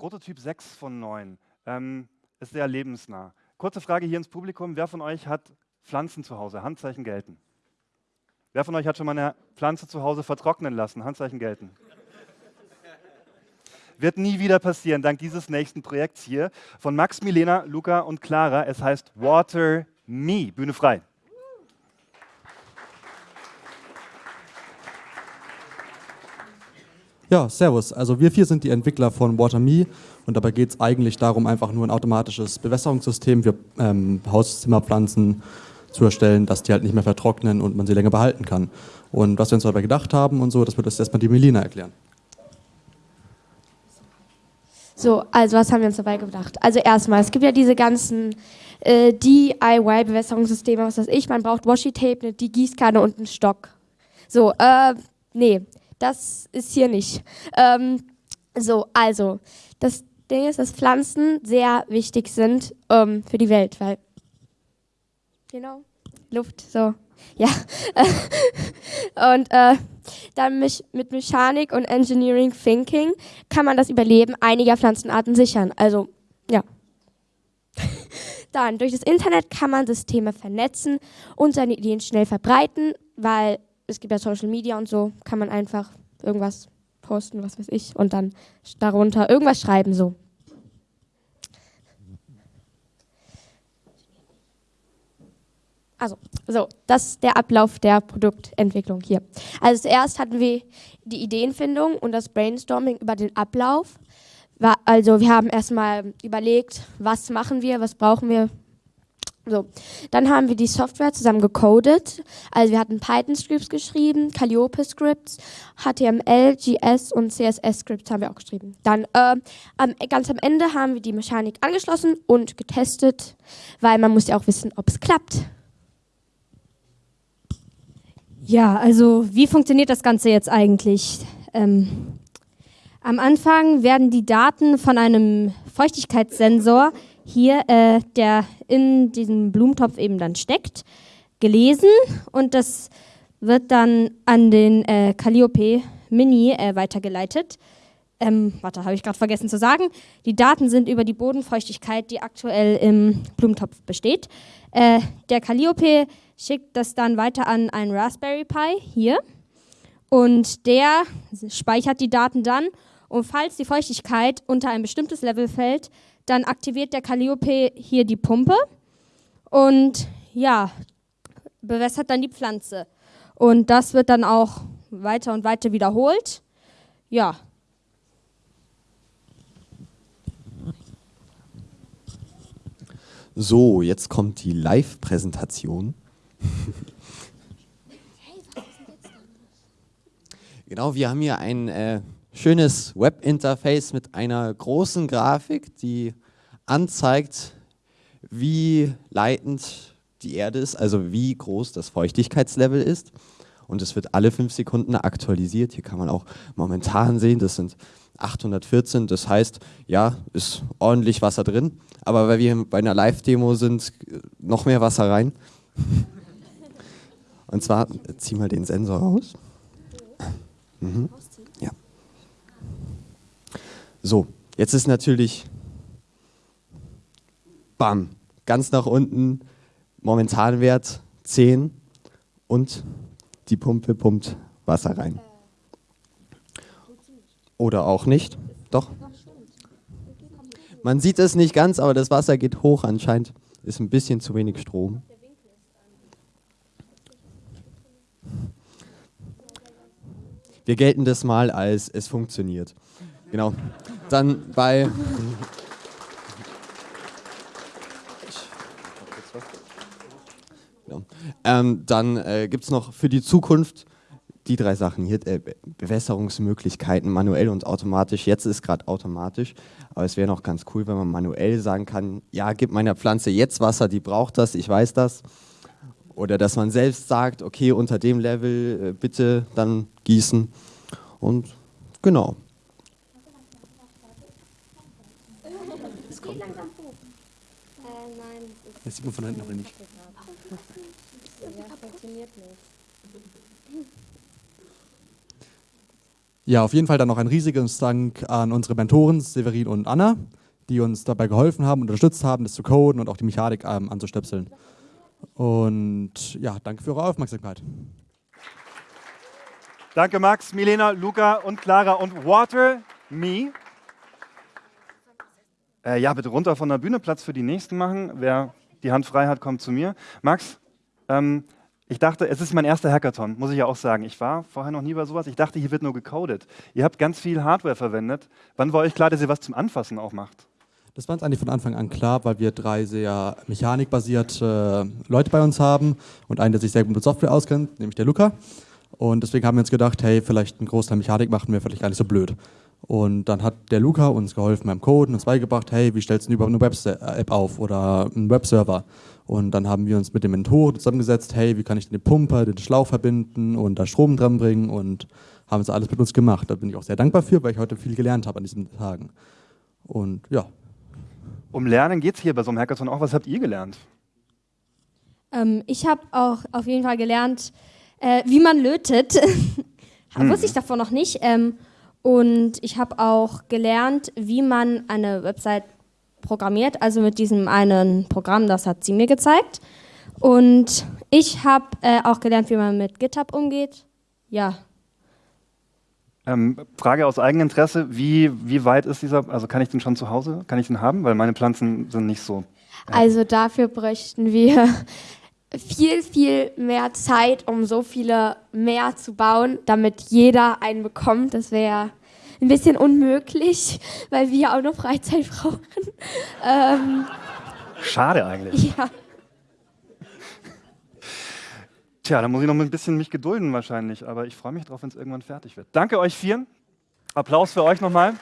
Prototyp 6 von 9 ähm, ist sehr lebensnah. Kurze Frage hier ins Publikum. Wer von euch hat Pflanzen zu Hause? Handzeichen gelten. Wer von euch hat schon mal eine Pflanze zu Hause vertrocknen lassen? Handzeichen gelten. Wird nie wieder passieren, dank dieses nächsten Projekts hier von Max, Milena, Luca und Clara. Es heißt Water Me. Bühne frei. Ja, servus. Also wir vier sind die Entwickler von WaterMe und dabei geht es eigentlich darum, einfach nur ein automatisches Bewässerungssystem für ähm, Hauszimmerpflanzen zu erstellen, dass die halt nicht mehr vertrocknen und man sie länger behalten kann. Und was wir uns dabei gedacht haben und so, das wird jetzt erstmal die Melina erklären. So, also was haben wir uns dabei gedacht? Also erstmal, es gibt ja diese ganzen äh, DIY-Bewässerungssysteme, was weiß ich, man braucht Washi-Tape, die Gießkanne und einen Stock. So, äh, nee, das ist hier nicht. Ähm, so, also, das Ding ist, dass Pflanzen sehr wichtig sind ähm, für die Welt, weil, genau, Luft, so, ja. und äh, dann mit Mechanik und Engineering Thinking kann man das Überleben einiger Pflanzenarten sichern. Also, ja. Dann, durch das Internet kann man Systeme vernetzen und seine Ideen schnell verbreiten, weil es gibt ja Social Media und so, kann man einfach irgendwas posten, was weiß ich, und dann darunter irgendwas schreiben so. Also, so, das ist der Ablauf der Produktentwicklung hier. Also zuerst hatten wir die Ideenfindung und das Brainstorming über den Ablauf. Also wir haben erstmal überlegt, was machen wir, was brauchen wir, so, dann haben wir die Software zusammen gecodet. Also wir hatten Python-Scripts geschrieben, Calliope-Scripts, HTML, GS und CSS-Scripts haben wir auch geschrieben. Dann äh, am, ganz am Ende haben wir die Mechanik angeschlossen und getestet, weil man muss ja auch wissen, ob es klappt. Ja, also wie funktioniert das Ganze jetzt eigentlich? Ähm, am Anfang werden die Daten von einem Feuchtigkeitssensor hier, äh, der in diesem Blumentopf eben dann steckt, gelesen und das wird dann an den äh, Calliope Mini äh, weitergeleitet. Ähm, warte, habe ich gerade vergessen zu sagen. Die Daten sind über die Bodenfeuchtigkeit, die aktuell im Blumentopf besteht. Äh, der Calliope schickt das dann weiter an einen Raspberry Pi hier und der speichert die Daten dann und falls die Feuchtigkeit unter ein bestimmtes Level fällt, dann aktiviert der Calliope hier die Pumpe und ja, bewässert dann die Pflanze. Und das wird dann auch weiter und weiter wiederholt. Ja. So, jetzt kommt die Live-Präsentation. genau, wir haben hier ein äh, schönes Webinterface mit einer großen Grafik, die anzeigt, wie leitend die Erde ist, also wie groß das Feuchtigkeitslevel ist. Und es wird alle fünf Sekunden aktualisiert. Hier kann man auch momentan sehen, das sind 814. Das heißt, ja, ist ordentlich Wasser drin. Aber weil wir bei einer Live-Demo sind, noch mehr Wasser rein. Und zwar, zieh mal den Sensor raus. Mhm. So, jetzt ist natürlich, bam, ganz nach unten, Momentanwert 10 und die Pumpe pumpt Wasser rein. Oder auch nicht, doch. Man sieht es nicht ganz, aber das Wasser geht hoch anscheinend. Ist ein bisschen zu wenig Strom. Wir gelten das mal als es funktioniert. Genau. Dann bei. Ja. Ähm, dann äh, gibt es noch für die Zukunft die drei Sachen hier, äh, Bewässerungsmöglichkeiten, manuell und automatisch. Jetzt ist gerade automatisch, aber es wäre noch ganz cool, wenn man manuell sagen kann, ja, gib meiner Pflanze jetzt Wasser, die braucht das, ich weiß das. Oder dass man selbst sagt, okay, unter dem Level äh, bitte dann gießen. Und genau, Das sieht man von hinten aber nicht. Ja, auf jeden Fall dann noch ein riesiges Dank an unsere Mentoren Severin und Anna, die uns dabei geholfen haben, unterstützt haben, das zu coden und auch die Mechanik ähm, anzustöpseln. Und ja, danke für eure Aufmerksamkeit. Danke Max, Milena, Luca und Clara und Water Me. Äh, ja, bitte runter von der Bühne, Platz für die nächsten machen. Wer die Hand frei hat, kommt zu mir. Max, ähm, ich dachte, es ist mein erster Hackathon, muss ich ja auch sagen. Ich war vorher noch nie bei sowas. Ich dachte, hier wird nur gecodet. Ihr habt ganz viel Hardware verwendet. Wann war euch klar, dass ihr was zum Anfassen auch macht? Das war uns eigentlich von Anfang an klar, weil wir drei sehr mechanikbasierte Leute bei uns haben und einen, der sich sehr gut mit Software auskennt, nämlich der Luca. Und deswegen haben wir uns gedacht, hey, vielleicht einen Großteil Mechanik machen wir vielleicht gar nicht so blöd. Und dann hat der Luca uns geholfen beim Coden, uns beigebracht, hey, wie stellst du überhaupt eine Web-App auf oder einen Webserver? Und dann haben wir uns mit dem Mentor zusammengesetzt, hey, wie kann ich den Pumper, den Schlauch verbinden und da Strom dran bringen und haben es alles mit uns gemacht. Da bin ich auch sehr dankbar für, weil ich heute viel gelernt habe an diesen Tagen. Und ja. Um Lernen geht es hier bei so einem Hackathon auch. Was habt ihr gelernt? Ähm, ich habe auch auf jeden Fall gelernt, äh, wie man lötet. hm. Wusste ich davor noch nicht. Ähm, und ich habe auch gelernt, wie man eine Website programmiert, also mit diesem einen Programm, das hat sie mir gezeigt. Und ich habe äh, auch gelernt, wie man mit GitHub umgeht. Ja. Ähm, Frage aus eigenem Interesse, wie, wie weit ist dieser, also kann ich den schon zu Hause, kann ich den haben? Weil meine Pflanzen sind nicht so. Äh also dafür bräuchten wir viel, viel mehr Zeit, um so viele mehr zu bauen, damit jeder einen bekommt. Das wäre ein bisschen unmöglich, weil wir auch noch Freizeit brauchen. Ähm, Schade eigentlich. Ja. Tja, da muss ich noch ein bisschen mich gedulden wahrscheinlich, aber ich freue mich drauf, wenn es irgendwann fertig wird. Danke euch vieren. Applaus für euch nochmal.